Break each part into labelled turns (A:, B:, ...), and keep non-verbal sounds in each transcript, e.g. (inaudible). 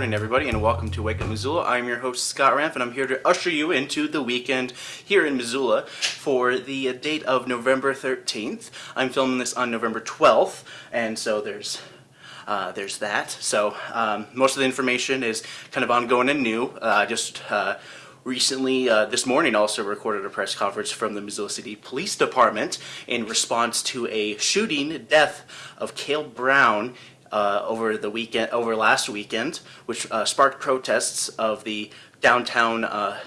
A: morning, everybody, and welcome to Wake Up Missoula. I'm your host, Scott Ramp, and I'm here to usher you into the weekend here in Missoula for the date of November 13th. I'm filming this on November 12th, and so there's uh, there's that. So um, most of the information is kind of ongoing and new. Uh, just uh, recently, uh, this morning, also recorded a press conference from the Missoula City Police Department in response to a shooting death of Cale Brown uh, over the weekend, over last weekend, which uh, sparked protests of the downtown uh,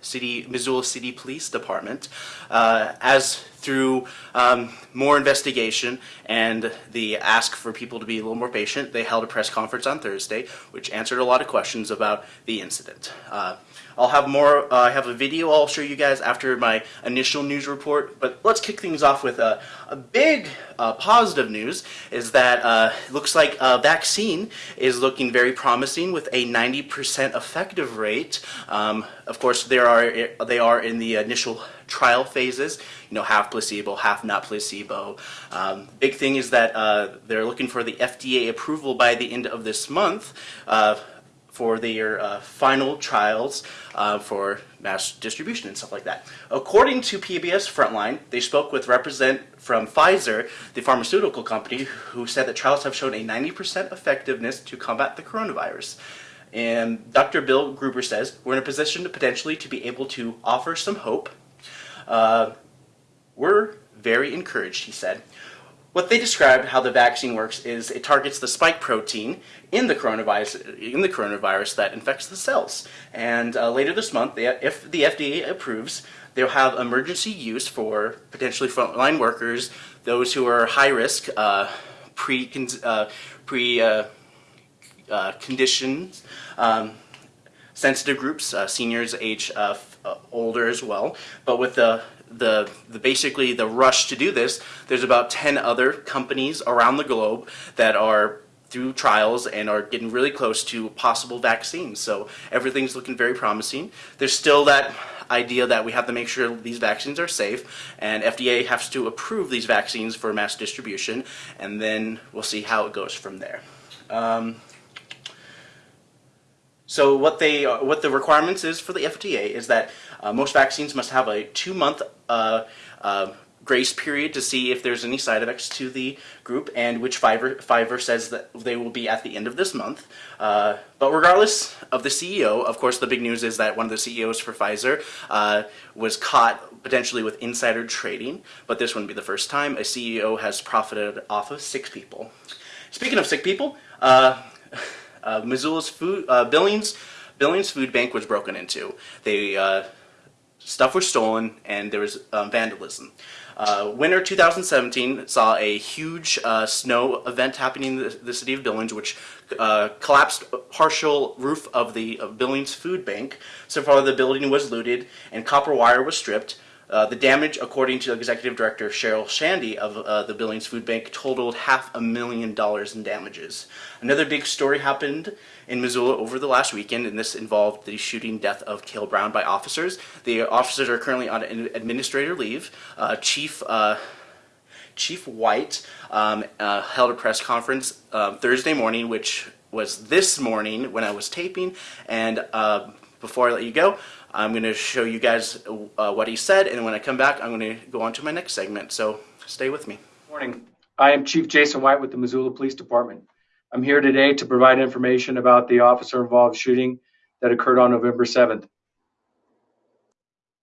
A: city, Missoula City Police Department. Uh, as through um, more investigation and the ask for people to be a little more patient, they held a press conference on Thursday, which answered a lot of questions about the incident. I'll have more, uh, I have a video I'll show you guys after my initial news report, but let's kick things off with a, a big uh, positive news is that uh, looks like a vaccine is looking very promising with a 90% effective rate. Um, of course, there are they are in the initial trial phases, you know, half placebo, half not placebo. Um, big thing is that uh, they're looking for the FDA approval by the end of this month uh, for their uh, final trials uh, for mass distribution and stuff like that. According to PBS Frontline, they spoke with represent from Pfizer, the pharmaceutical company, who said that trials have shown a 90% effectiveness to combat the coronavirus. And Dr. Bill Gruber says, we're in a position to potentially to be able to offer some hope. Uh, we're very encouraged, he said. What they described how the vaccine works is it targets the spike protein in the coronavirus in the coronavirus that infects the cells. And uh, later this month, they, if the FDA approves, they'll have emergency use for potentially frontline workers, those who are high risk, uh, pre uh, pre uh, uh, conditions, um, sensitive groups, uh, seniors, age older as well. But with the the, the basically the rush to do this, there's about 10 other companies around the globe that are through trials and are getting really close to possible vaccines. So everything's looking very promising. There's still that idea that we have to make sure these vaccines are safe and FDA has to approve these vaccines for mass distribution and then we'll see how it goes from there. Um, so what they what the requirements is for the FDA is that uh, most vaccines must have a two-month uh, uh, grace period to see if there's any side effects to the group and which Pfizer, Pfizer says that they will be at the end of this month. Uh, but regardless of the CEO, of course the big news is that one of the CEOs for Pfizer uh, was caught potentially with insider trading, but this wouldn't be the first time a CEO has profited off of sick people. Speaking of sick people, (laughs) uh, Missoula's food, uh, Billings, Billings Food Bank was broken into. They uh, stuff was stolen and there was um, vandalism. Uh, winter 2017 saw a huge uh, snow event happening in the, the city of Billings, which uh, collapsed partial roof of the of Billings Food Bank. So far, the building was looted and copper wire was stripped. Uh, the damage, according to Executive Director Cheryl Shandy of uh, the Billings Food Bank, totaled half a million dollars in damages. Another big story happened in Missoula over the last weekend, and this involved the shooting death of Cale Brown by officers. The officers are currently on administrator leave. Uh, Chief uh, Chief White um, uh, held a press conference um, Thursday morning, which was this morning when I was taping, and before I let you go, I'm going to show you guys uh, what he said, and when I come back, I'm going to go on to my next segment, so stay with me.
B: Morning. I am Chief Jaeson White with the Missoula Police Department. I'm here today to provide information about the officer-involved shooting that occurred on November 7th.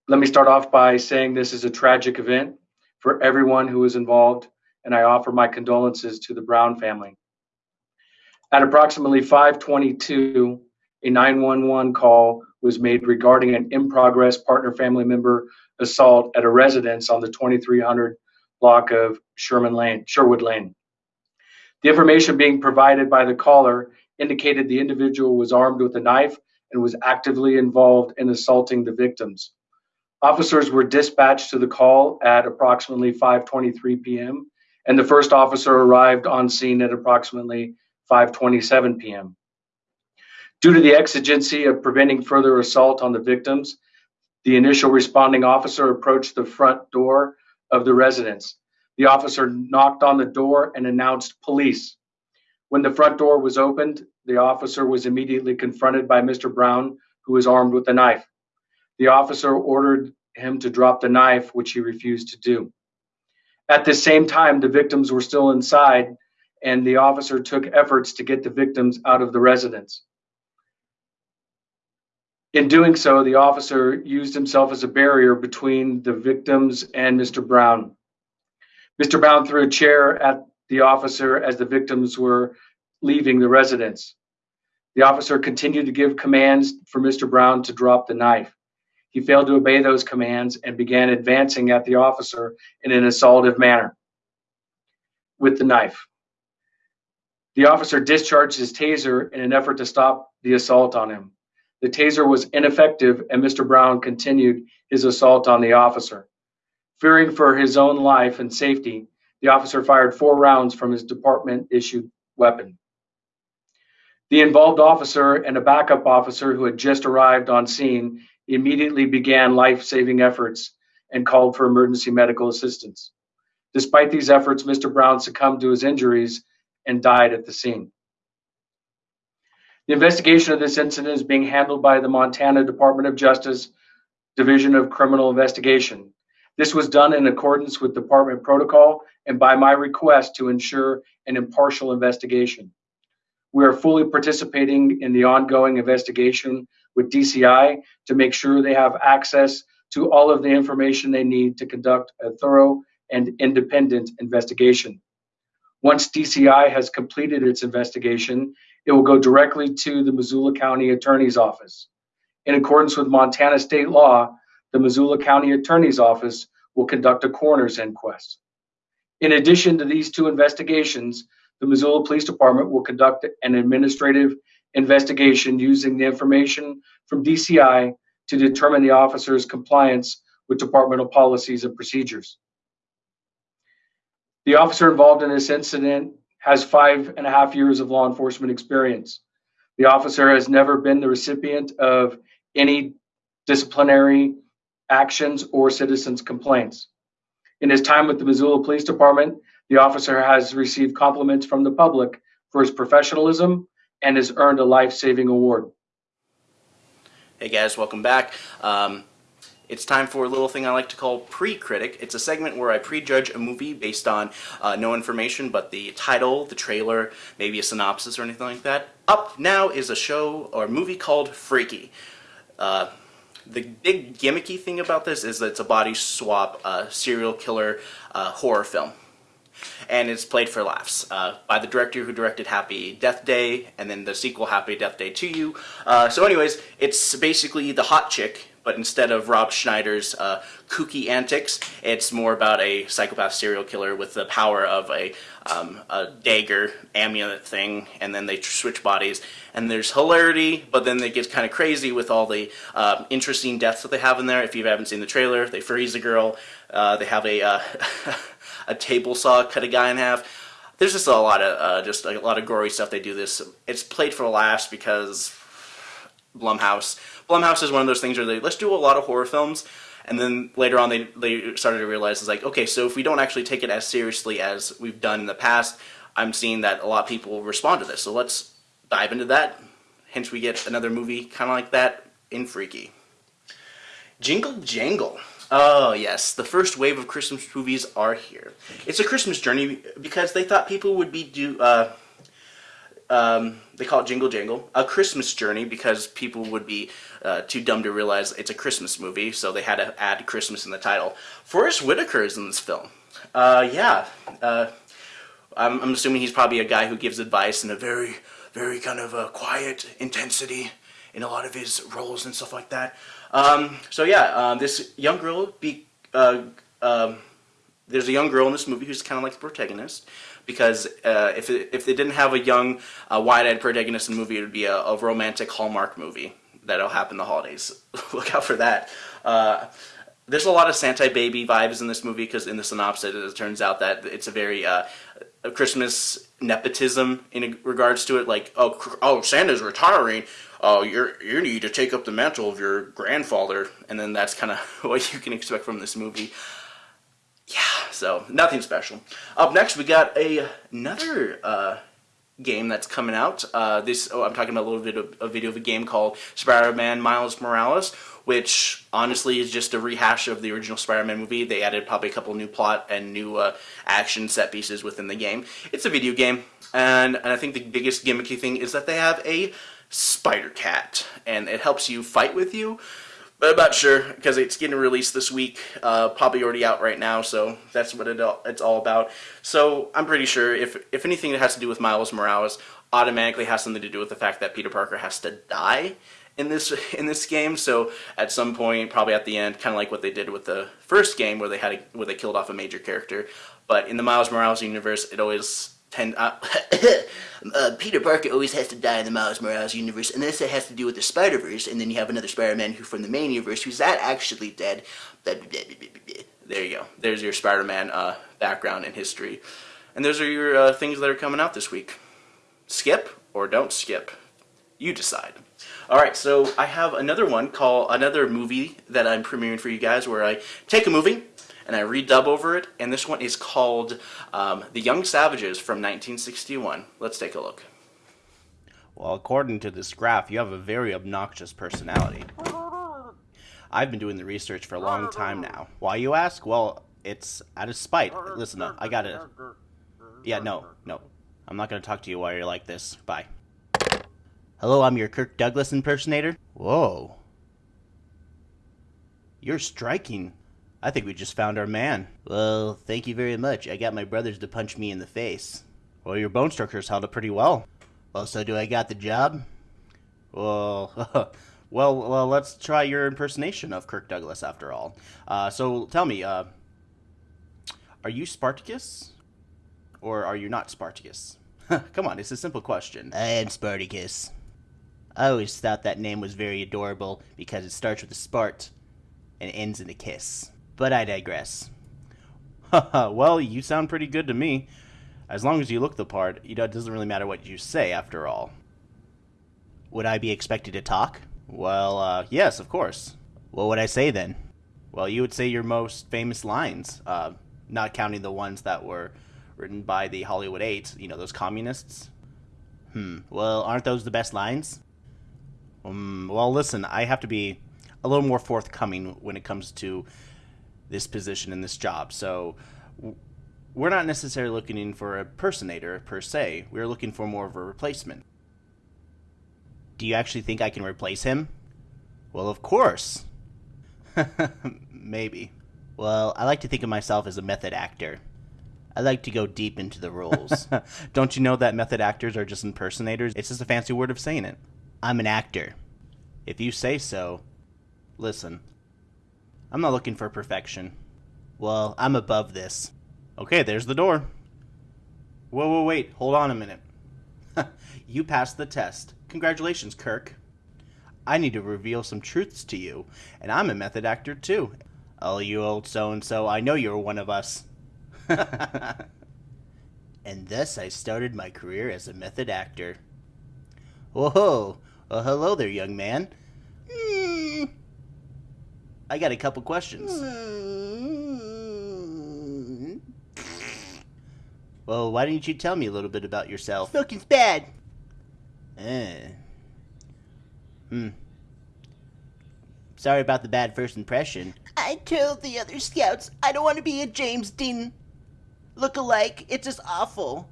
B: Let me start off by saying this is a tragic event for everyone who was involved, and I offer my condolences to the Brown family. At approximately 522, a 911 call was made regarding an in progress partner family member assault at a residence on the 2300 block of Sherman Lane, Sherwood Lane. The information being provided by the caller indicated the individual was armed with a knife and was actively involved in assaulting the victims. Officers were dispatched to the call at approximately 5:23 p.m. and the first officer arrived on scene at approximately 5:27 p.m. Due to the exigency of preventing further assault on the victims, the initial responding officer approached the front door of the residence. The officer knocked on the door and announced police. When the front door was opened, the officer was immediately confronted by Mr. Brown, who was armed with a knife. The officer ordered him to drop the knife, which he refused to do. At the same time, the victims were still inside, and the officer took efforts to get the victims out of the residence. In doing so, the officer used himself as a barrier between the victims and Mr. Brown. Mr. Brown threw a chair at the officer as the victims were leaving the residence. The officer continued to give commands for Mr. Brown to drop the knife. He failed to obey those commands and began advancing at the officer in an assaultive manner with the knife. The officer discharged his taser in an effort to stop the assault on him. The taser was ineffective, and Mr. Brown continued his assault on the officer. Fearing for his own life and safety, the officer fired four rounds from his department issued weapon. The involved officer and a backup officer who had just arrived on scene immediately began life saving efforts and called for emergency medical assistance. Despite these efforts, Mr. Brown succumbed to his injuries and died at the scene. The investigation of this incident is being handled by the Montana Department of Justice Division of Criminal Investigation. This was done in accordance with department protocol and by my request to ensure an impartial investigation. We are fully participating in the ongoing investigation with DCI to make sure they have access to all of the information they need to conduct a thorough and independent investigation. Once DCI has completed its investigation, it will go directly to the Missoula County Attorney's Office. In accordance with Montana state law, the Missoula County Attorney's Office will conduct a coroner's inquest. In addition to these two investigations, the Missoula Police Department will conduct an administrative investigation using the information from DCI to determine the officer's compliance with departmental policies and procedures. The officer involved in this incident has five and a half years of law enforcement experience. The officer has never been the recipient of any disciplinary actions or citizens' complaints. In his time with the Missoula Police Department, the officer has received compliments from the public for his professionalism and has earned a life saving award.
A: Hey guys, welcome back. Um, it's time for a little thing I like to call pre-critic. It's a segment where I prejudge a movie based on uh, no information but the title, the trailer, maybe a synopsis or anything like that. Up now is a show or movie called Freaky. Uh, the big gimmicky thing about this is that it's a body swap uh, serial killer uh, horror film. And it's played for laughs uh, by the director who directed Happy Death Day and then the sequel Happy Death Day to You. Uh, so anyways, it's basically the hot chick but instead of Rob Schneider's uh, kooky antics, it's more about a psychopath serial killer with the power of a, um, a dagger amulet thing, and then they switch bodies. And there's hilarity, but then it gets kind of crazy with all the uh, interesting deaths that they have in there. If you haven't seen the trailer, they freeze a girl, uh, they have a, uh, (laughs) a table saw cut a guy in half. There's just a lot of uh, just a lot of gory stuff. They do this. It's played for laughs because Blumhouse. Blumhouse is one of those things where they let's do a lot of horror films, and then later on they they started to realize it's like okay, so if we don't actually take it as seriously as we've done in the past, I'm seeing that a lot of people respond to this. So let's dive into that. Hence, we get another movie kind of like that in Freaky. Jingle Jangle. Oh yes, the first wave of Christmas movies are here. It's a Christmas journey because they thought people would be do. Uh, um, they call it Jingle Jangle, a Christmas journey because people would be uh, too dumb to realize it's a Christmas movie, so they had to add Christmas in the title. Forest Whitaker is in this film. Uh, yeah, uh, I'm, I'm, assuming he's probably a guy who gives advice in a very, very kind of a quiet intensity in a lot of his roles and stuff like that. Um, so yeah, um, this young girl be. Uh, um, there's a young girl in this movie who's kind of like the protagonist because uh, if, it, if they didn't have a young, uh, wide-eyed protagonist in the movie, it would be a, a romantic Hallmark movie that'll happen the holidays. (laughs) Look out for that. Uh, there's a lot of Santa baby vibes in this movie because in the synopsis it turns out that it's a very uh, Christmas nepotism in regards to it. Like, oh, oh, Santa's retiring. Oh, you're you need to take up the mantle of your grandfather, and then that's kind of (laughs) what you can expect from this movie yeah, so nothing special. Up next, we got a, another uh, game that's coming out. Uh, this oh, I'm talking about a little bit of a video of a game called Spider-Man Miles Morales, which honestly is just a rehash of the original Spider-Man movie. They added probably a couple new plot and new uh, action set pieces within the game. It's a video game, and, and I think the biggest gimmicky thing is that they have a Spider Cat, and it helps you fight with you. But I'm not sure because it's getting released this week, uh, probably already out right now. So that's what it all, it's all about. So I'm pretty sure if if anything that has to do with Miles Morales, automatically has something to do with the fact that Peter Parker has to die in this (laughs) in this game. So at some point, probably at the end, kind of like what they did with the first game, where they had a, where they killed off a major character. But in the Miles Morales universe, it always tend uh, (coughs) uh, Peter Parker always has to die in the Miles Morales universe, unless it has to do with the Spider Verse, and then you have another Spider-Man who from the main universe who's not actually dead. (laughs) There you go. There's your Spider-Man uh, background and history, and those are your uh, things that are coming out this week. Skip or don't skip, you decide. All right, so I have another one called another movie that I'm premiering for you guys, where I take a movie and I redub over it, and this one is called um, The Young Savages from 1961. Let's take a look. Well, according to this graph, you have a very obnoxious personality. I've been doing the research for a long time now. Why, you ask? Well, it's out of spite. Listen, up, I gotta... Yeah, no, no. I'm not to talk to you while you're like this. Bye. Hello, I'm your Kirk Douglas impersonator. Whoa. You're striking. I think we just found our man. Well, thank you very much. I got my brothers to punch me in the face. Well, your bone structure's held up pretty well. Well, so do I got the job? Well, (laughs) well, well, let's try your impersonation of Kirk Douglas after all. Uh, so tell me, uh, are you Spartacus? Or are you not Spartacus? (laughs) Come on, it's a simple question. I am Spartacus. I always thought that name was very adorable because it starts with a Spart and ends in a kiss. But I digress. (laughs) well, you sound pretty good to me. As long as you look the part, you know, it doesn't really matter what you say, after all. Would I be expected to talk? Well, uh, yes, of course. What would I say then? Well, you would say your most famous lines, uh, not counting the ones that were written by the Hollywood Eight, you know, those communists. Hmm, well, aren't those the best lines? Um, well, listen, I have to be a little more forthcoming when it comes to this position in this job. So we're not necessarily looking for a personator per se. We're looking for more of a replacement. Do you actually think I can replace him? Well, of course. (laughs) Maybe. Well, I like to think of myself as a method actor. I like to go deep into the roles. (laughs) Don't you know that method actors are just impersonators? It's just a fancy word of saying it. I'm an actor. If you say so, listen, I'm not looking for perfection. Well, I'm above this. Okay, there's the door. Whoa, whoa, wait, hold on a minute. (laughs) you passed the test. Congratulations, Kirk. I need to reveal some truths to you, and I'm a method actor too. Oh, you old so and so, I know you're one of us. (laughs) and thus I started my career as a method actor. Whoa, well, hello there, young man. I got a couple questions. Well, why didn't you tell me a little bit about yourself?
C: Smoking's bad.
A: Eh. Hmm. Sorry about the bad first impression.
C: I told the other scouts I don't want to be a James Dean look-alike. It's just awful.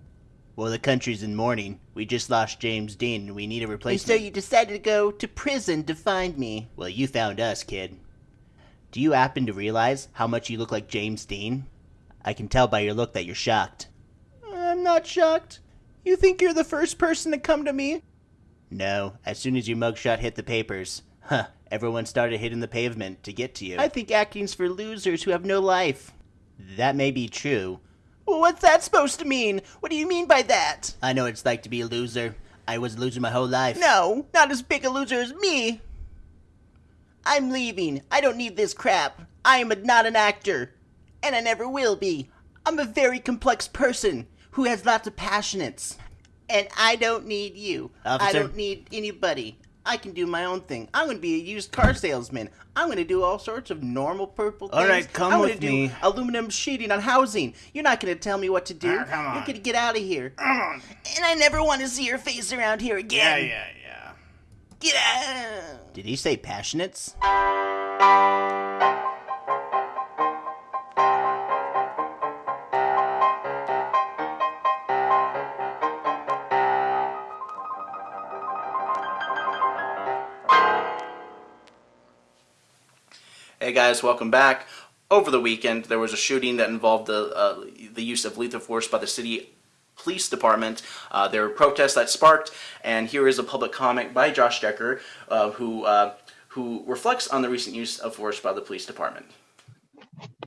A: Well, the country's in mourning. We just lost James Dean and we need a replacement.
C: And so you decided to go to prison to find me.
A: Well, you found us, kid. Do you happen to realize how much you look like James Dean? I can tell by your look that you're shocked.
C: I'm not shocked. You think you're the first person to come to me?
A: No, as soon as your mugshot hit the papers, huh, everyone started hitting the pavement to get to you.
C: I think acting's for losers who have no life.
A: That may be true.
C: Well, what's that supposed to mean? What do you mean by that?
A: I know what it's like to be a loser. I was a loser my whole life.
C: No, not as big a loser as me. I'm leaving. I don't need this crap. I am a, not an actor. And I never will be. I'm a very complex person who has lots of passionates. And I don't need you.
A: Officer?
C: I don't need anybody. I can do my own thing. I'm going to be a used car salesman. I'm going to do all sorts of normal purple things.
D: All right, come
C: I'm
D: with
C: do
D: me.
C: aluminum sheeting on housing. You're not going to tell me what to do.
D: Ah, come on.
C: You're going to get out of here.
D: Come on.
C: And I never want to see your face around here
D: Yeah,
C: again.
D: yeah, yeah.
C: Get out. Did he say passionates?
A: Hey guys, welcome back. Over the weekend, there was a shooting that involved the uh, the use of lethal force by the city police department. Uh, there were protests that sparked, and here is a public comment by Josh Decker, uh, who uh, who reflects on the recent use of force by the police department.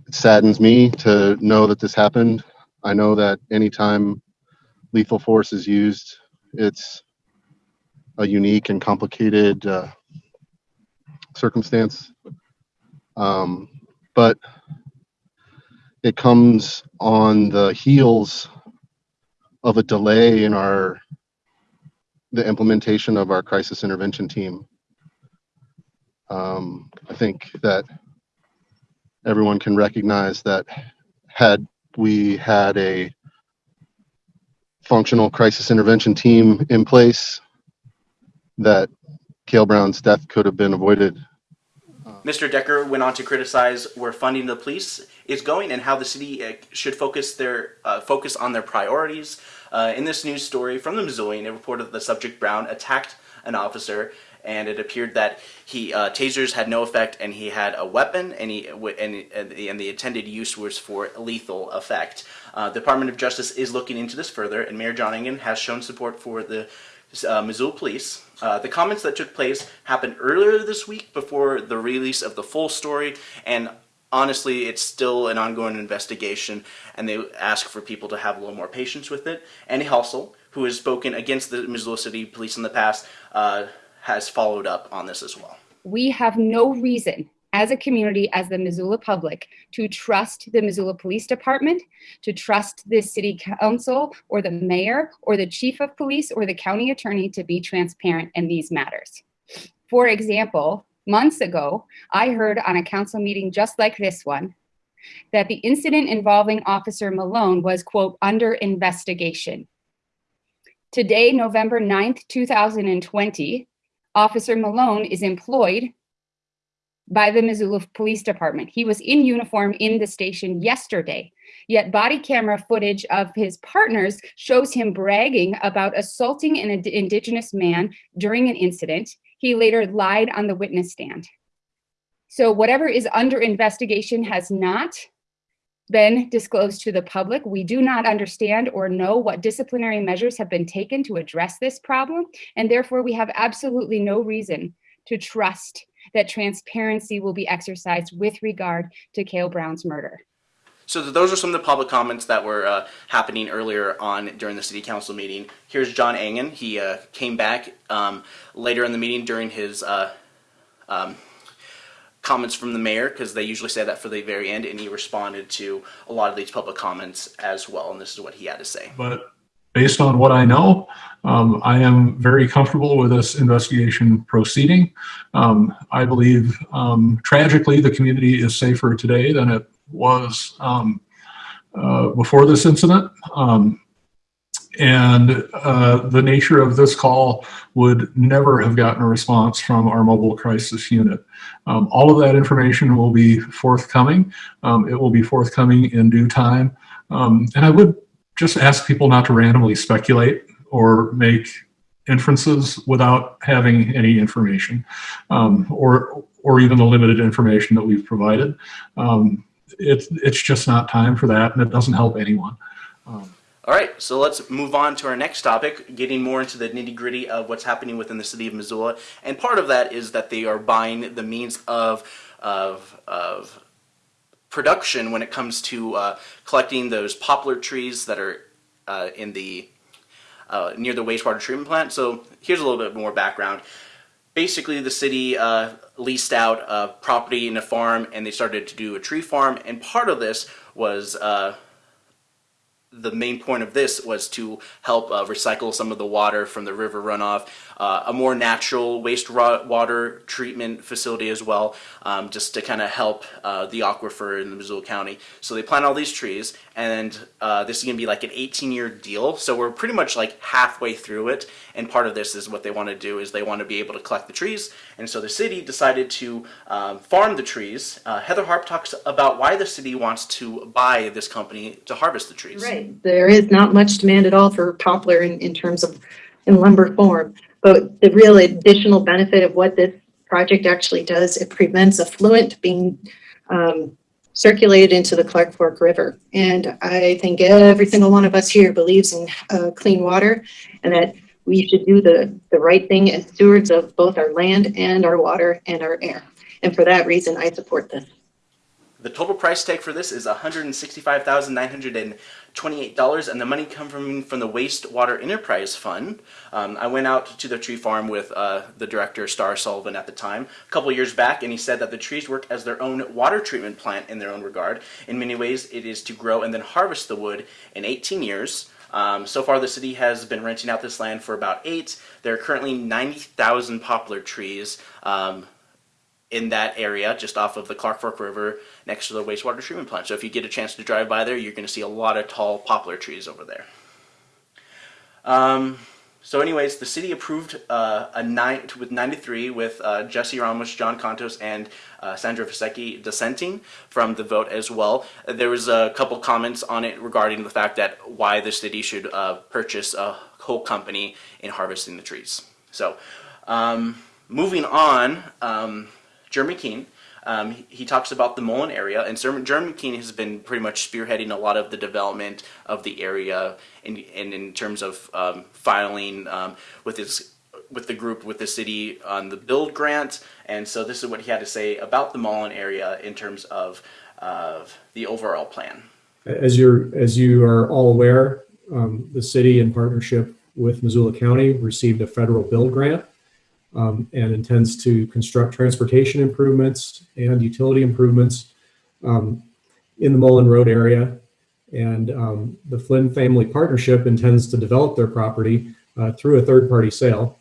E: it saddens me to know that this happened. I know that anytime lethal force is used, it's a unique and complicated uh, circumstance. Um, but it comes on the heels of a delay in our the implementation of our crisis intervention team. Um, I think that everyone can recognize that had we had a functional crisis intervention team in place, that Cale Brown's death could have been avoided.
A: Mr. Decker went on to criticize where funding the police is going and how the city uh, should focus their uh, focus on their priorities. Uh, in this news story from the Missoulian, it reported that the subject Brown attacked an officer, and it appeared that he uh, tasers had no effect, and he had a weapon, and he and, and, the, and the intended use was for lethal effect. Uh, the Department of Justice is looking into this further, and Mayor John Engen has shown support for the uh, Missoula Police. Uh, the comments that took place happened earlier this week before the release of the full story, and honestly, it's still an ongoing investigation, and they ask for people to have a little more patience with it. Andy Hustle, who has spoken against the Missoula City Police in the past, uh, has followed up on this as well.
F: we have no reason as a community, as the Missoula public, to trust the Missoula Police Department, to trust the city council or the mayor or the chief of police or the county attorney to be transparent in these matters. For example, months ago, I heard on a council meeting just like this one that the incident involving Officer Malone was, quote, under investigation. Today, November 9th, 2020, Officer Malone is employed by the Missoula Police Department. He was in uniform in the station yesterday, yet body camera footage of his partners shows him bragging about assaulting an ind- indigenous man during an incident. He later lied on the witness stand. So whatever is under investigation has not been disclosed to the public. We do not understand or know what disciplinary measures have been taken to address this problem, and therefore we have absolutely no reason to trust that transparency will be exercised with regard to Cale Brown's murder.
A: So those are some of the public comments that were uh, happening earlier on during the city council meeting. Here's John Engen. He uh, came back um, later in the meeting during his uh, um, comments from the mayor because they usually say that for the very end, and he responded to a lot of these public comments as well. And this is what he had to say.
G: But based on what I know, um, I am very comfortable with this investigation proceeding. Um, I believe, um, tragically, the community is safer today than it was um, uh, before this incident. Um, and uh, the nature of this call would never have gotten a response from our mobile crisis unit. Um, all of that information will be forthcoming. Um, it will be forthcoming in due time. Um, and I would just ask people not to randomly speculate or make inferences without having any information um, or or even the limited information that we've provided. Um, it's it's just not time for that, and it doesn't help anyone.
A: All right, so let's move on to our next topic, getting more into the nitty gritty of what's happening within the city of Missoula. And part of that is that they are buying the means of of of production when it comes to uh, collecting those poplar trees that are uh, in the uh, near the wastewater treatment plant. So here's a little bit more background. Basically, the city uh, leased out a property in a farm, and they started to do a tree farm. And part of this was uh, the main point of this was to help uh, recycle some of the water from the river runoff uh, a more natural wastewater treatment facility as well, um, just to kind of help uh, the aquifer in the Missoula County. So they plant all these trees, and uh, this is going to be like an 18-year deal. So we're pretty much like halfway through it, and part of this is what they want to do is they want to be able to collect the trees, and so the city decided to um, farm the trees. Uh, Heather Harp talks about why the city wants to buy this company to harvest the trees.
D: Right. There is not much demand at all for poplar in, in terms of in lumber form. But the real additional benefit of what this project actually does, it prevents effluent being um, circulated into the Clark Fork River. And I think every single one of us here believes in uh, clean water and that we should do the, the right thing as stewards of both our land and our water and our air. And for that reason, I support this.
A: The total price tag for this is $165,928, and the money come from from the Wastewater Enterprise Fund. Um, I went out to the tree farm with uh, the director, Starr Sullivan, at the time, a couple years back, and he said that the trees work as their own water treatment plant in their own regard. In many ways, it is to grow and then harvest the wood in 18 years. Um, so far, the city has been renting out this land for about eight. There are currently 90,000 poplar trees. Um, in that area, just off of the Clark Fork River, next to the wastewater treatment plant. So if you get a chance to drive by there, you're going to see a lot of tall poplar trees over there. Um, so anyways, the city approved uh, a nine with 93 with uh, Jesse Ramos, John Contos, and uh, Sandra Vasecka dissenting from the vote as well. There was a couple comments on it regarding the fact that why the city should uh, purchase a whole company in harvesting the trees. So um, moving on, um, Jeremy Keene. Um, he, talks about the Mullan area, and Jeremy Keene has been pretty much spearheading a lot of the development of the area, and in, in, in, terms of um, filing um, with his with the group with the city on the build grant. And so this is what he had to say about the Mullan area in terms of of the overall plan.
H: As you're as you are all aware, um, the city in partnership with Missoula County received a federal build grant um, and intends to construct transportation improvements and utility improvements um, in the Mullan Road area. And um, the Flynn Family Partnership intends to develop their property uh, through a third-party sale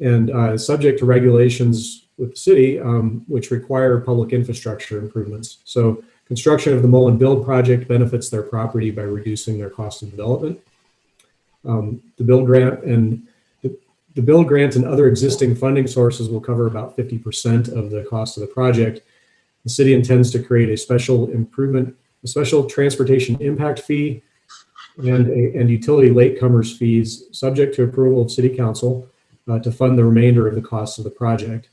H: and uh, subject to regulations with the city, um, which require public infrastructure improvements. So construction of the Mullan Build project benefits their property by reducing their cost of development. Um, the build grant and the build grants and other existing funding sources will cover about 50% of the cost of the project. The city intends to create a special improvement, a special transportation impact fee and, a, and utility latecomers fees subject to approval of city council uh, to fund the remainder of the cost of the project.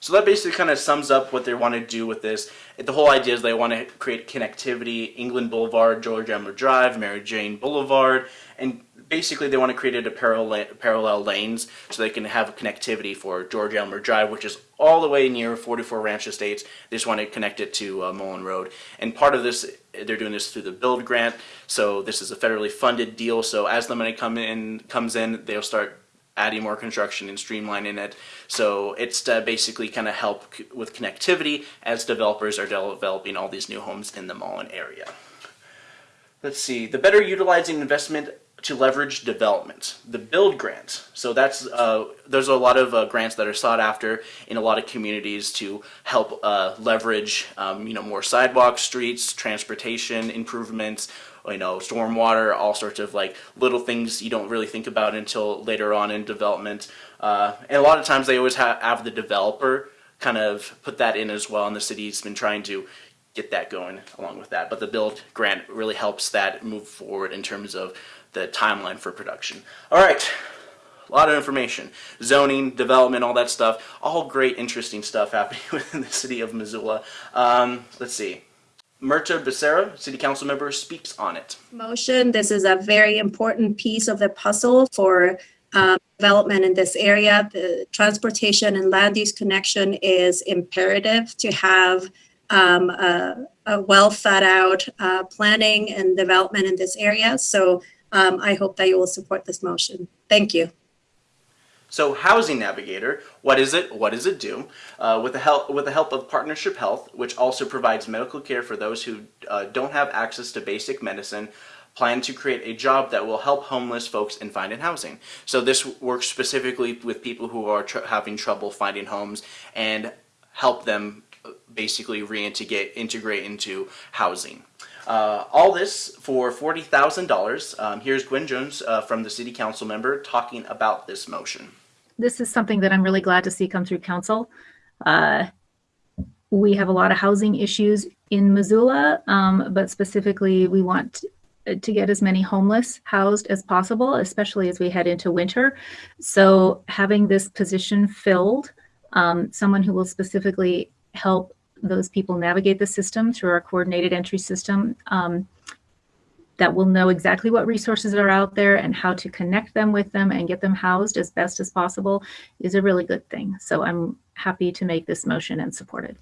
A: So that basically kind of sums up what they want to do with this. The whole idea is they want to create connectivity, England Boulevard, George Elmer Drive, Mary Jane Boulevard, and basically they want to create a parallel, parallel lanes so they can have connectivity for George Elmer Drive, which is all the way near 44 Ranch Estates. They just want to connect it to uh, Mullan Road. And part of this, they're doing this through the build grant. So this is a federally funded deal. So as the money come in, comes in, they'll start adding more construction and streamlining it. So it's to basically kind of help with connectivity as developers are developing all these new homes in the Mullan area. Let's see, the better utilizing investment to leverage development. The build grant. So that's uh, there's a lot of uh, grants that are sought after in a lot of communities to help uh, leverage um, you know more sidewalks, streets, transportation improvements, you know stormwater, all sorts of like little things you don't really think about until later on in development. Uh, and a lot of times they always have, have the developer kind of put that in as well, and the city's been trying to get that going along with that. But the build grant really helps that move forward in terms of the timeline for production. All right, a lot of information. Zoning, development, all that stuff. All great, interesting stuff happening (laughs) within the city of Missoula. Um, let's see. Mirtha Becerra, City Council member, speaks on it.
I: Motion. This is a very important piece of the puzzle for um, development in this area. The transportation and land use connection is imperative to have um, a, a, well thought out uh, planning and development in this area. So um, I hope that you will support this motion. Thank you.
A: So Housing Navigator, what is it? What does it do? Uh, with, the help, with the help of Partnership Health, which also provides medical care for those who uh, don't have access to basic medicine, plan to create a job that will help homeless folks in finding housing. So this works specifically with people who are tr- having trouble finding homes and help them uh, basically reintegrate integrate into housing. Uh, all this for forty thousand um, dollars. Here's Gwen Jones uh, from the City Council member talking about this motion.
J: this is something that I'm really glad to see come through council. Uh, we have a lot of housing issues in Missoula, um, but specifically, we want to get as many homeless housed as possible, especially as we head into winter. So having this position filled, um, someone who will specifically help those people navigate the system through our coordinated entry system, um, that will know exactly what resources are out there and how to connect them with them and get them housed as best as possible is a really good thing. So I'm happy to make this motion and support it.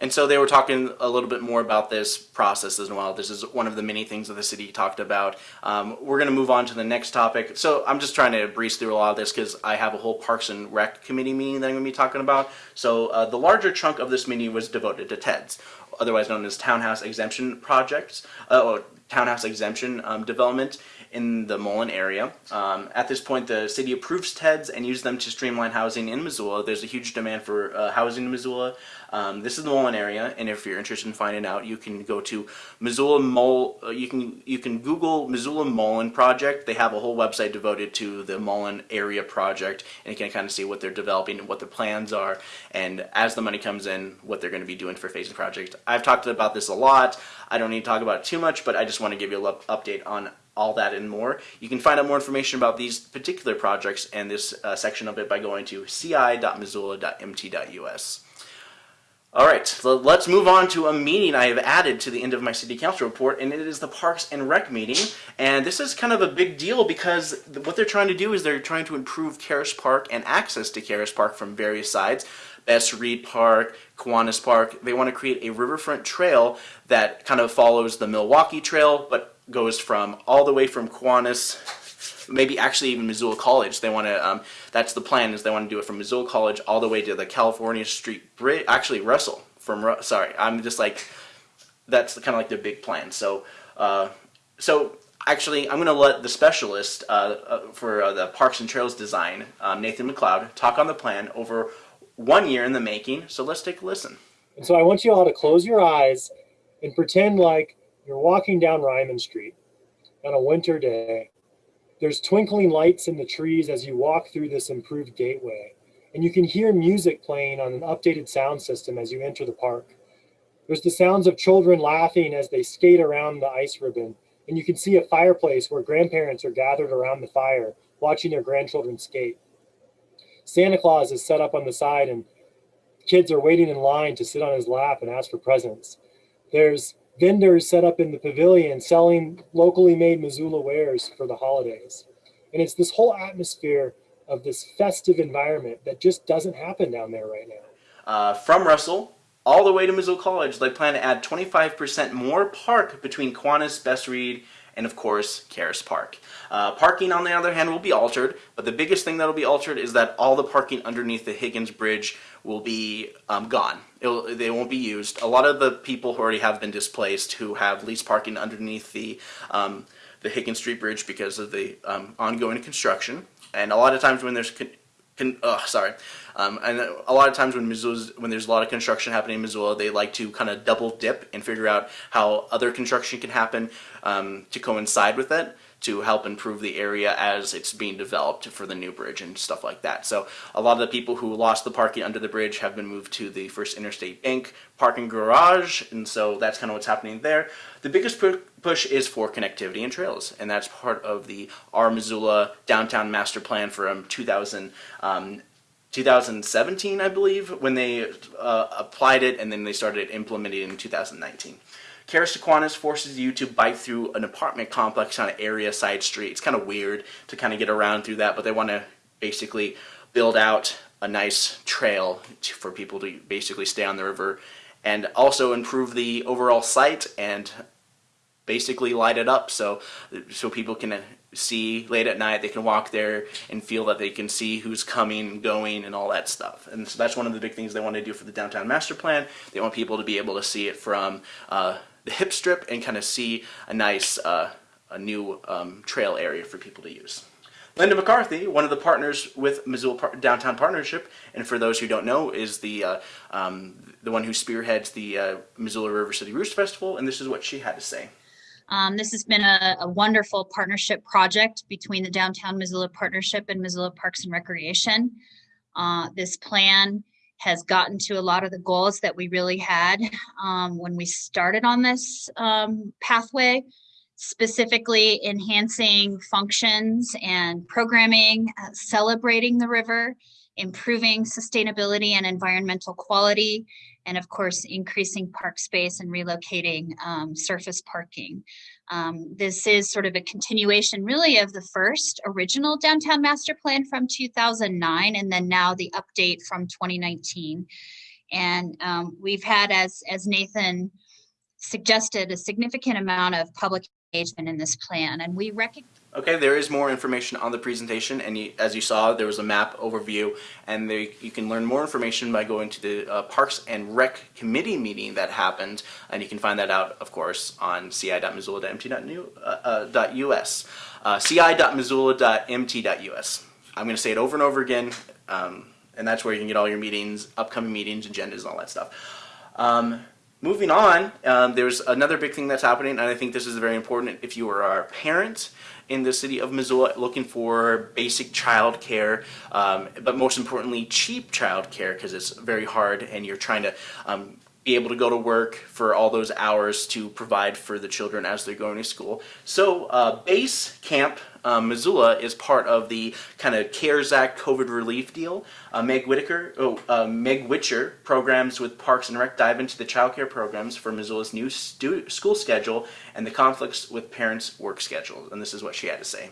A: And so they were talking a little bit more about this process as well. This is one of the many things that the city talked about. Um, we're going to move on to the next topic. So I'm just trying to breeze through a lot of this because I have a whole Parks and Rec committee meeting that I'm going to be talking about. So uh, the larger chunk of this meeting was devoted to TEDS, otherwise known as Townhouse Exemption Projects, uh, or Townhouse Exemption um, Development in the Mullan area. Um, at this point, the city approves TEDs and uses them to streamline housing in Missoula. There's a huge demand for uh, housing in Missoula. Um, this is the Mullan area, and if you're interested in finding out, you can go to Missoula Mol. Uh, you can you can Google Missoula Mullan project. They have a whole website devoted to the Mullen area project, and you can kind of see what they're developing and what the plans are, and as the money comes in, what they're going to be doing for phasing project. I've talked about this a lot. I don't need to talk about it too much, but I just want to give you a update on all that and more. You can find out more information about these particular projects and this uh, section of it by going to ci.missoula.mt.us. All right, so let's move on to a meeting I have added to the end of my city council report, and it is the Parks and Rec meeting. And this is kind of a big deal because what they're trying to do is they're trying to improve Caras Park and access to Caras Park from various sides. Bess Reed Park, Kiwanis Park. They want to create a riverfront trail that kind of follows the Milwaukee Trail, but goes from all the way from Kiwanis maybe actually even Missoula College. They want to. Um, that's the plan. Is they want to do it from Missoula College all the way to the California Street Bridge. Actually, Russell from. Sorry, I'm just like. That's kind of like their big plan. So, uh, so actually, I'm going to let the specialist uh, uh, for uh, the Parks and Trails design, um, Nathan McLeod, talk on the plan over one year in the making. So let's take a listen.
K: And so I want you all to close your eyes and pretend like you're walking down Ryman Street on a winter day there's twinkling lights in the trees as you walk through this improved gateway, and you can hear music playing on an updated sound system as you enter the park. There's the sounds of children laughing as they skate around the ice ribbon, and you can see a fireplace where grandparents are gathered around the fire watching their grandchildren skate. Santa Claus is set up on the side, and kids are waiting in line to sit on his lap and ask for presents. There's vendors set up in the pavilion selling locally made Missoula wares for the holidays. And it's this whole atmosphere of this festive environment that just doesn't happen down there right now.
A: Uh, from Russell all the way to Missoula College, they plan to add 25% more park between Kiwanis, Bess Reed, and of course, Caras Park. Uh, parking, on the other hand, will be altered, but the biggest thing that will be altered is that all the parking underneath the Higgins Bridge will be um, gone. Will, they won't be used. A lot of the people who already have been displaced who have leased parking underneath the um, the Higgins Street Bridge because of the um, ongoing construction, and a lot of times when there's con- oh, sorry, um, and a lot of times when Missoula's, when there's a lot of construction happening in Missoula, they like to kind of double dip and figure out how other construction can happen um, to coincide with it to help improve the area as it's being developed for the new bridge and stuff like that. So a lot of the people who lost the parking under the bridge have been moved to the First Interstate Bank parking garage, and so that's kind of what's happening there. The biggest push is for connectivity and trails, and that's part of the Our Missoula Downtown Master Plan from 2000. Um, 2017, I believe, when they uh, applied it, and then they started implementing it in 2019. Caras Kiwanis forces you to bike through an apartment complex on an area side street. It's kind of weird to kind of get around through that, but they want to basically build out a nice trail to, for people to basically stay on the river and also improve the overall site and basically light it up so so people can see late at night they can walk there and feel that they can see who's coming and going and all that stuff and so that's one of the big things they want to do for the downtown master plan they want people to be able to see it from uh, the hip strip and kind of see a nice uh, a new um, trail area for people to use. Linda McCarthy, one of the partners with Missoula Par- Downtown Partnership, and for those who don't know, is the uh, um, the one who spearheads the uh, Missoula River City Roots Festival, and this is what she had to say.
L: Um, this has been a, a, wonderful partnership project between the Downtown Missoula Partnership and Missoula Parks and Recreation. Uh, this plan has gotten to a lot of the goals that we really had um, when we started on this um, pathway specifically enhancing functions and programming, uh, celebrating the river, improving sustainability and environmental quality, and of course, increasing park space and relocating um, surface parking. Um, this is sort of a continuation really of the first original downtown master plan from 2009 and then now the update from 2019. And um, we've had, as, as Nathan suggested, a significant amount of public engagement in this plan and we recognize
A: Okay, there is more information on the presentation, and you, as you saw, there was a map overview, and you can learn more information by going to the uh, Parks and Rec Committee meeting that happened, and you can find that out, of course, on ci.missoula.mt.us, uh, ci.missoula.mt.us. I'm going to say it over and over again, um, and that's where you can get all your meetings, upcoming meetings, agendas, and all that stuff. Um, Moving on, um, there's another big thing that's happening, and I think this is very important if you are a parent in the city of Missoula looking for basic child care, um, but most importantly, cheap child care because it's very hard and you're trying to um, be able to go to work for all those hours to provide for the children as they're going to school. So uh, Base Camp um, Missoula is part of the kind of CARES Act COVID relief deal. Uh, Meg Whitaker, oh, uh, Meg Witcher programs with Parks and Rec dive into the child care programs for Missoula's new school schedule and the conflicts with parents' work schedules. And this is what she had to say.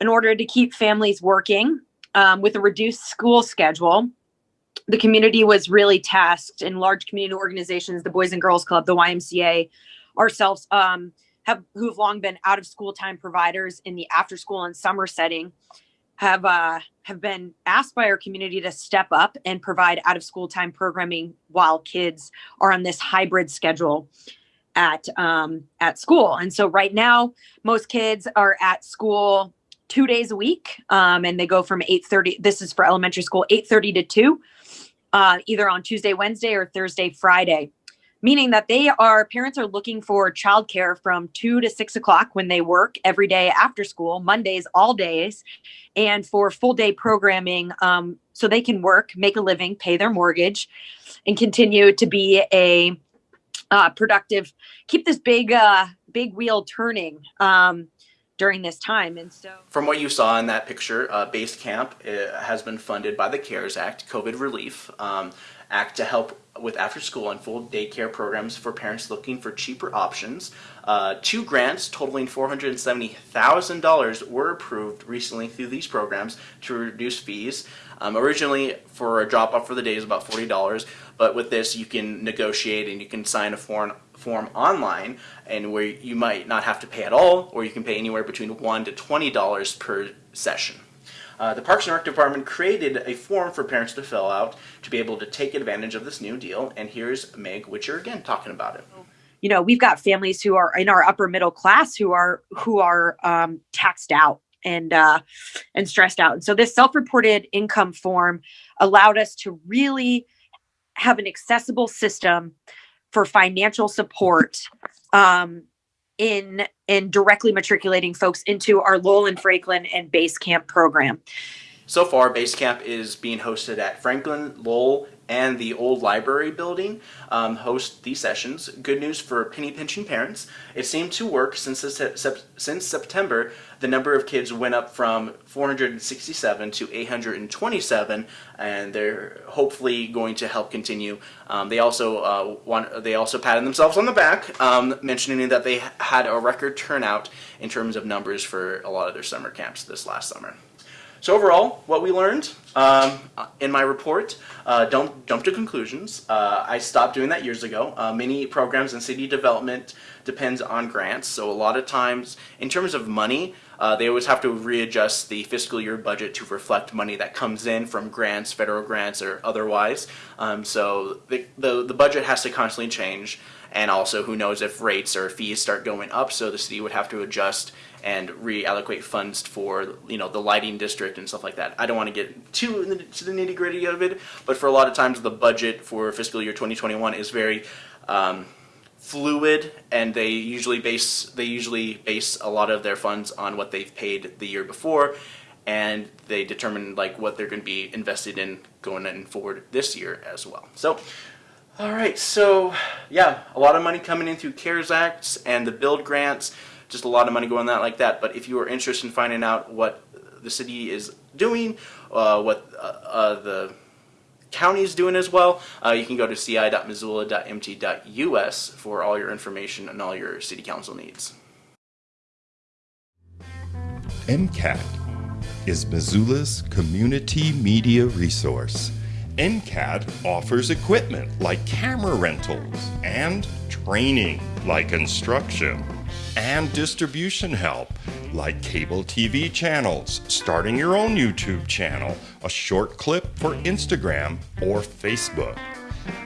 M: In order to keep families working um, with a reduced school schedule, the community was really tasked in large community organizations, the Boys and Girls Club, the YMCA, ourselves, um, have who've long been out of school time providers in the after school and summer setting, have uh, have been asked by our community to step up and provide out of school time programming while kids are on this hybrid schedule at um, at school. And so right now, most kids are at school two days a week, um, and they go from eight thirty. This is for elementary school, eight thirty to two uh, either on Tuesday, Wednesday, or Thursday, Friday, meaning that they are parents are looking for childcare from two to six o'clock when they work every day after school, Mondays, all days, and for full day programming um, so they can work, make a living, pay their mortgage, and continue to be a uh, productive, keep this big, uh, big wheel turning. Um, during this time. And so,
A: from what you saw in that picture, uh, Base Camp uh, has been funded by the CARES Act, COVID Relief um, Act, to help with after school and full daycare programs for parents looking for cheaper options. Uh, two grants totaling $470,000 were approved recently through these programs to reduce fees. Um, originally, for a drop off for the day is about $40, but with this, you can negotiate and you can sign a form form online and where you might not have to pay at all or you can pay anywhere between 1 to $20 per session. Uh, the Parks and Rec Department created a form for parents to fill out to be able to take advantage of this new deal and here's Meg Witcher again talking about it.
M: You know, we've got families who are in our upper middle class who are who are um, taxed out and uh, and stressed out. And so this self-reported income form allowed us to really have an accessible system for financial support um, in in directly matriculating folks into our Lowell and Franklin and Base Camp program.
A: So far, Base Camp is being hosted at Franklin, Lowell, and the old library building um, host these sessions. Good news for penny pinching parents. It seemed to work since, since September. The number of kids went up from 467 to 827, and they're hopefully going to help continue. Um, they also uh, want they also patted themselves on the back, um, mentioning that they had a record turnout in terms of numbers for a lot of their summer camps this last summer. So overall, what we learned um, in my report, uh, don't jump to conclusions. Uh, I stopped doing that years ago. Uh, many programs in city development depends on grants, so a lot of times, in terms of money, uh, they always have to readjust the fiscal year budget to reflect money that comes in from grants, federal grants, or otherwise. Um, so the, the, the budget has to constantly change, and also who knows if rates or fees start going up, so the city would have to adjust and reallocate funds for you know the lighting district and stuff like that. I don't want to get too in the, to the nitty gritty of it, but for a lot of times the budget for fiscal year 2021 is very um, fluid, and they usually base they usually base a lot of their funds on what they've paid the year before, and they determine like what they're going to be invested in going in forward this year as well. So. All right, so yeah, a lot of money coming in through CARES Acts and the build grants, just a lot of money going that like that. But if you are interested in finding out what the city is doing, uh, what uh, uh, the county is doing as well, uh, you can go to ci.missoula.mt.us for all your information and all your city council needs.
N: MCAT is Missoula's community media resource. MCAT offers equipment like camera rentals and training like instruction and distribution help like cable TV channels, starting your own YouTube channel, a short clip for Instagram or Facebook.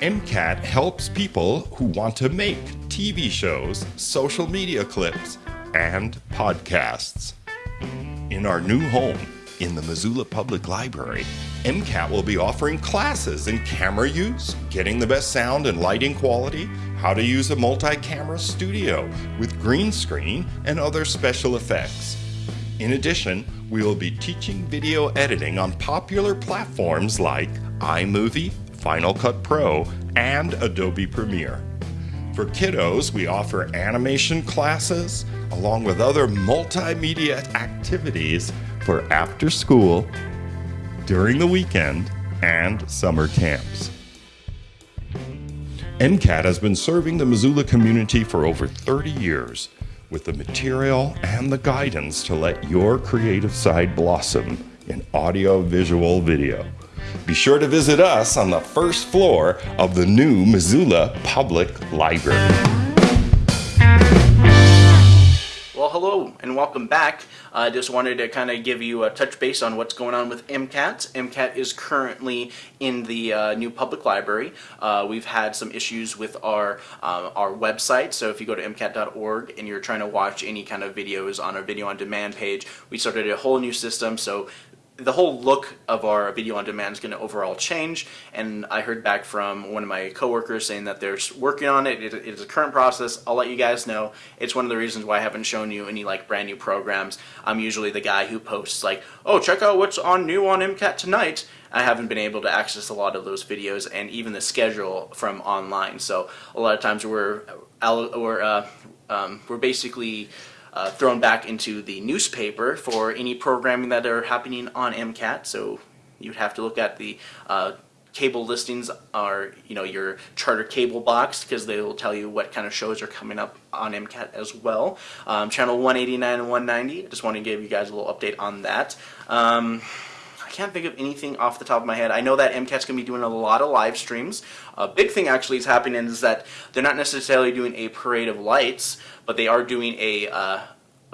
N: MCAT helps people who want to make TV shows, social media clips, and podcasts. In our new home, in the Missoula Public Library, MCAT will be offering classes in camera use, getting the best sound and lighting quality, how to use a multi-camera studio with green screen and other special effects. In addition, we will be teaching video editing on popular platforms like iMovie, Final Cut Pro, and Adobe Premiere. For kiddos, we offer animation classes along with other multimedia activities for after school, during the weekend, and summer camps. MCAT has been serving the Missoula community for over 30 years with the material and the guidance to let your creative side blossom in audio, visual, video. Be sure to visit us on the first floor of the new Missoula Public Library.
A: Well, hello and welcome back. I uh, just wanted to kind of give you a touch base on what's going on with MCAT. MCAT is currently in the uh, new public library. Uh, we've had some issues with our um, our website, so if you go to mcat.org and you're trying to watch any kind of videos on our video on demand page, we started a whole new system. So the whole look of our video on demand is going to overall change and I heard back from one of my coworkers saying that they're working on it. it. It is a current process. I'll let you guys know. It's one of the reasons why I haven't shown you any like brand new programs. I'm usually the guy who posts like, oh check out what's on new on MCAT tonight. I haven't been able to access a lot of those videos and even the schedule from online. So a lot of times we're, we're, uh, um, we're basically uh, thrown back into the newspaper for any programming that are happening on MCAT. So you'd have to look at the uh, cable listings or you know your charter cable box because they will tell you what kind of shows are coming up on MCAT as well. Um, channel 189 and 190. Just want to give you guys a little update on that. Um, I can't think of anything off the top of my head. I know that MCAT's going to be doing a lot of live streams. A big thing actually is happening is that they're not necessarily doing a parade of lights, but they are doing a uh,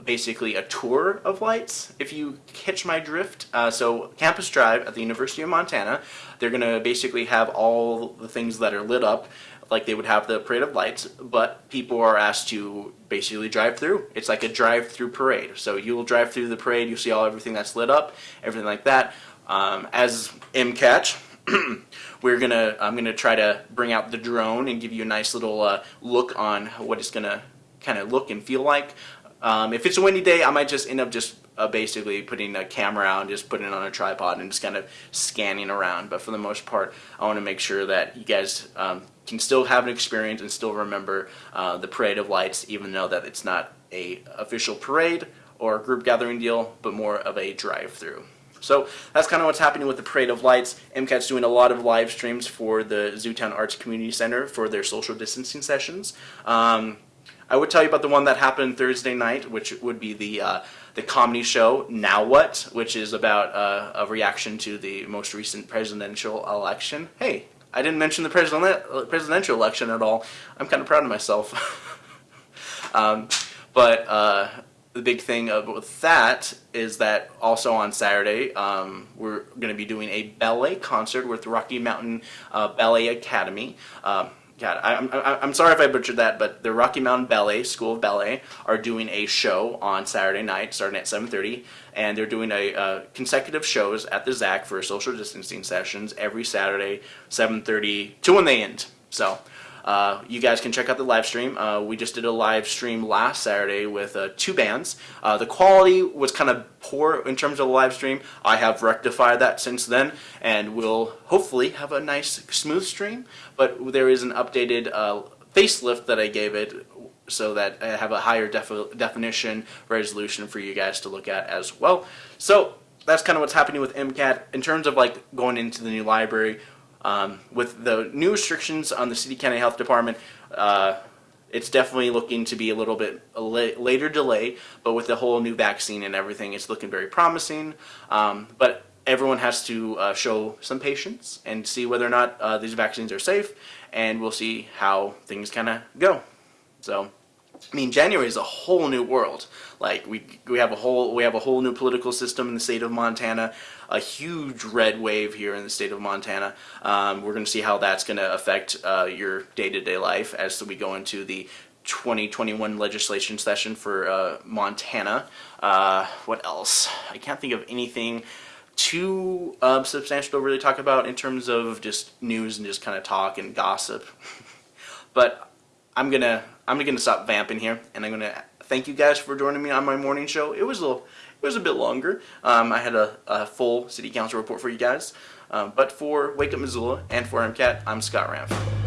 A: basically a tour of lights, if you catch my drift. Uh, so Campus Drive at the University of Montana, they're going to basically have all the things that are lit up like they would have the parade of lights, but people are asked to basically drive through. It's like a drive-through parade. So you'll drive through the parade, You'll see all everything that's lit up, everything like that. Um, as MCAT, (clears throat) we're gonna I'm gonna try to bring out the drone and give you a nice little uh, look on what it's gonna kind of look and feel like. Um, if it's a windy day, I might just end up just uh, basically putting a camera out and just putting it on a tripod and just kind of scanning around. But for the most part, I want to make sure that you guys um, can still have an experience and still remember uh, the Parade of Lights, even though that it's not a official parade or group gathering deal, but more of a drive-through. So that's kind of what's happening with the Parade of Lights. MCAT's doing a lot of live streams for the Zootown Arts Community Center for their social distancing sessions. Um, I would tell you about the one that happened Thursday night, which would be the uh, the comedy show Now What, which is about uh, a reaction to the most recent presidential election. Hey, I didn't mention the president presidential election at all. I'm kind of proud of myself. (laughs) um, but uh, the big thing with that is that also on Saturday um, we're going to be doing a ballet concert with Rocky Mountain uh, Ballet Academy. Um, God, I, I'm sorry if I butchered that, but the Rocky Mountain Ballet School of Ballet are doing a show on Saturday night, starting at 7:30, and they're doing a uh, consecutive shows at the ZAC for social distancing sessions every Saturday, 7:30 to when they end. So. Uh, you guys can check out the live stream. Uh, we just did a live stream last Saturday with uh, two bands. Uh, the quality was kind of poor in terms of the live stream. I have rectified that since then, and we'll hopefully have a nice, smooth stream. But there is an updated uh, facelift that I gave it so that I have a higher defi- definition resolution for you guys to look at as well. So that's kind of what's happening with MCAT in terms of like going into the new library. Um, with the new restrictions on the city county health department, uh, it's definitely looking to be a little bit a la- later delay. But with the whole new vaccine and everything, it's looking very promising. Um, but everyone has to uh, show some patience and see whether or not uh, these vaccines are safe, and we'll see how things kind of go. So. I mean, January is a whole new world. Like we we have a whole we have a whole new political system in the state of Montana, a huge red wave here in the state of Montana. Um, we're going to see how that's going to affect uh, your day to day life as we go into the 2021 legislation session for uh, Montana. Uh, what else? I can't think of anything too um, substantial to really talk about in terms of just news and just kind of talk and gossip. (laughs) but I'm gonna I'm gonna stop vamping here, and I'm gonna thank you guys for joining me on my morning show. It was a little, it was a bit longer. Um, I had a, a, full city council report for you guys, um, but for Wake Up Missoula and for MCAT, I'm Scott Ramf.